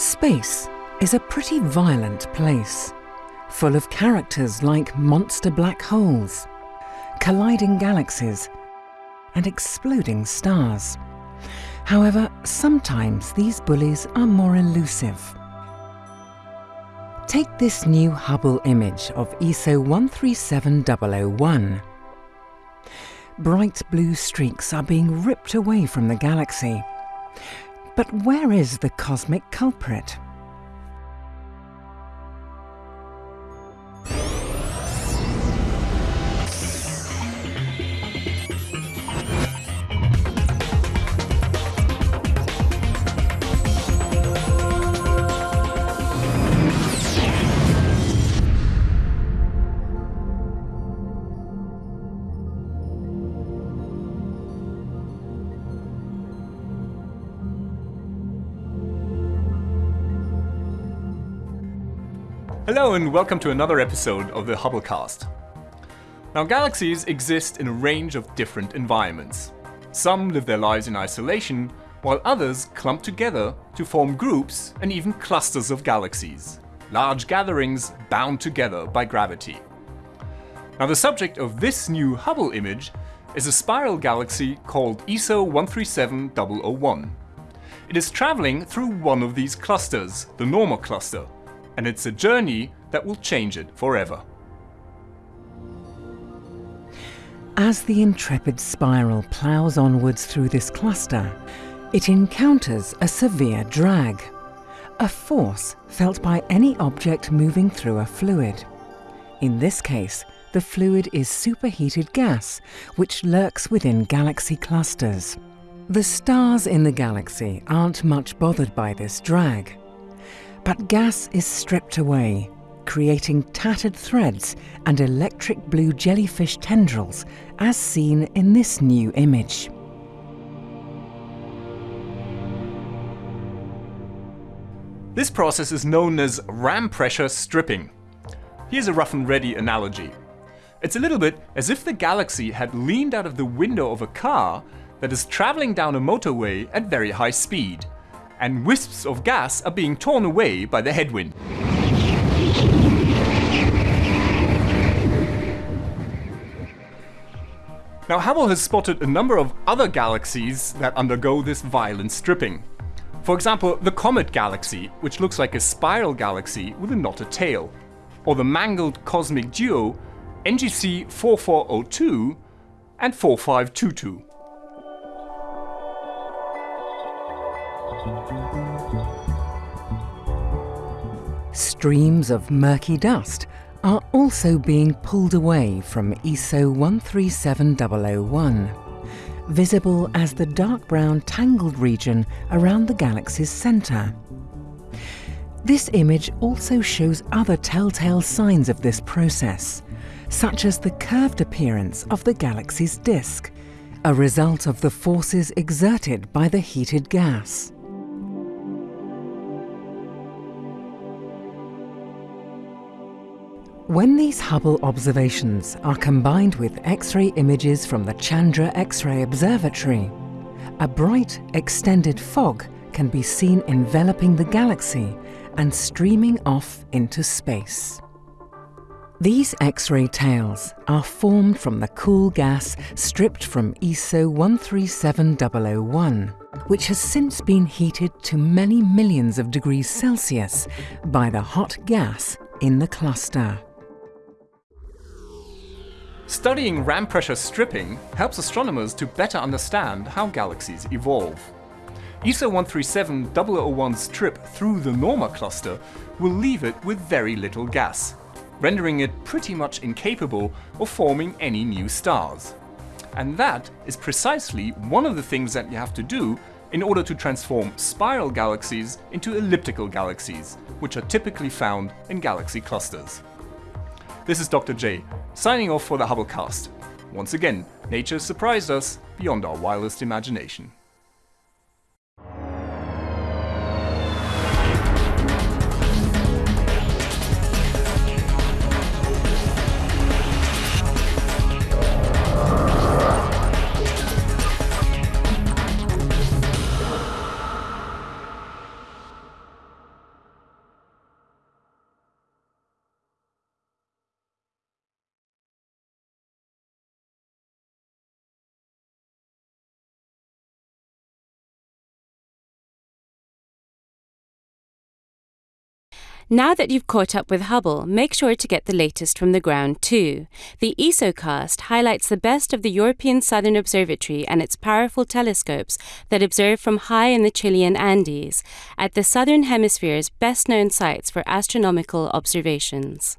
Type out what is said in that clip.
Space is a pretty violent place, full of characters like monster black holes, colliding galaxies, and exploding stars. However, sometimes these bullies are more elusive. Take this new Hubble image of ESO 137001. Bright blue streaks are being ripped away from the galaxy. But where is the cosmic culprit? Hello and welcome to another episode of the Hubblecast. Now galaxies exist in a range of different environments. Some live their lives in isolation, while others clump together to form groups and even clusters of galaxies, large gatherings bound together by gravity. Now the subject of this new Hubble image is a spiral galaxy called ESO 137001. It is traveling through one of these clusters, the Norma cluster, and it's a journey that will change it forever. As the intrepid spiral ploughs onwards through this cluster, it encounters a severe drag, a force felt by any object moving through a fluid. In this case, the fluid is superheated gas, which lurks within galaxy clusters. The stars in the galaxy aren't much bothered by this drag. But gas is stripped away, creating tattered threads and electric blue jellyfish tendrils, as seen in this new image. This process is known as ram pressure stripping. Here's a rough and ready analogy. It's a little bit as if the galaxy had leaned out of the window of a car that is traveling down a motorway at very high speed and wisps of gas are being torn away by the headwind. Now Hubble has spotted a number of other galaxies that undergo this violent stripping. For example, the Comet Galaxy, which looks like a spiral galaxy with a knotted tail, or the mangled cosmic duo NGC 4402 and 4522. Streams of murky dust are also being pulled away from ESO 137001, visible as the dark brown tangled region around the galaxy's centre. This image also shows other telltale signs of this process, such as the curved appearance of the galaxy's disk, a result of the forces exerted by the heated gas. When these Hubble observations are combined with X-ray images from the Chandra X-ray Observatory, a bright, extended fog can be seen enveloping the galaxy and streaming off into space. These X-ray tails are formed from the cool gas stripped from ESO 137001, which has since been heated to many millions of degrees Celsius by the hot gas in the cluster. Studying ram pressure stripping helps astronomers to better understand how galaxies evolve. ESO 137001's trip through the Norma cluster will leave it with very little gas, rendering it pretty much incapable of forming any new stars. And that is precisely one of the things that you have to do in order to transform spiral galaxies into elliptical galaxies, which are typically found in galaxy clusters. This is Dr. J, signing off for the Hubblecast. Once again, nature surprised us beyond our wildest imagination. Now that you've caught up with Hubble, make sure to get the latest from the ground too. The ESOcast highlights the best of the European Southern Observatory and its powerful telescopes that observe from high in the Chilean Andes, at the Southern Hemisphere's best known sites for astronomical observations.